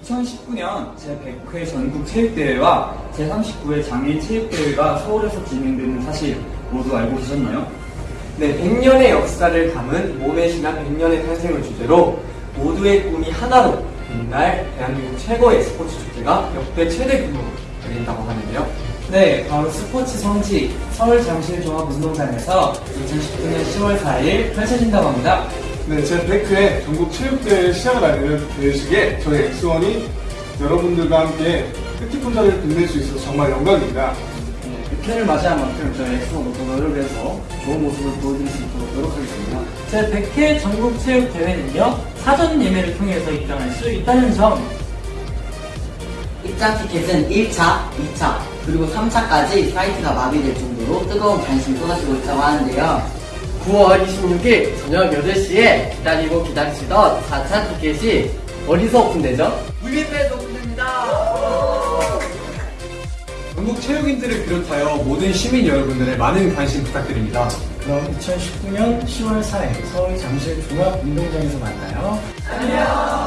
2019년 제100회 전국 체육대회와 제39회 장애인 체육대회가 서울에서 진행되는 사실 모두 알고 계셨나요? 네, 100년의 역사를 담은 몸의 신화 100년의 탄생을 주제로 모두의 꿈이 하나로 빛날 대한민국 최고의 스포츠 축제가 역대 최대 규모로 열린다고 하는데요. 네, 바로 스포츠 성지 서울 잠실종합운동장에서 2019년 10월 4일 펼쳐진다고 합니다. 네, 제 100회 전국 체육대회 시작을 알리는 개회식에 저희 X1이 여러분들과 함께 뜻깊은 자리를 빛낼 수 있어서 정말 영광입니다. 네, 100회를 맞이한 만큼 저희 X1 모두 노력을 해서 좋은 모습을 보여드릴 수 있도록 노력하겠습니다. 제 100회 전국 체육 대회는요 사전 예매를 통해서 입장할 수 있다는 점 입장 티켓은 1차, 2차, 그리고 3차까지 사이트가 마비될 정도로 뜨거운 관심이 쏟아지고 있다고 하는데요. 9월 26일 저녁 8시에 기다리고 기다리시던 4차 티켓이 어디서 오픈되죠? 물밑에서 오픈됩니다. 전국 체육인들을 비롯하여 모든 시민 여러분들의 많은 관심 부탁드립니다. 그럼 2019년 10월 4일 서울 잠실 종합운동장에서 만나요. 안녕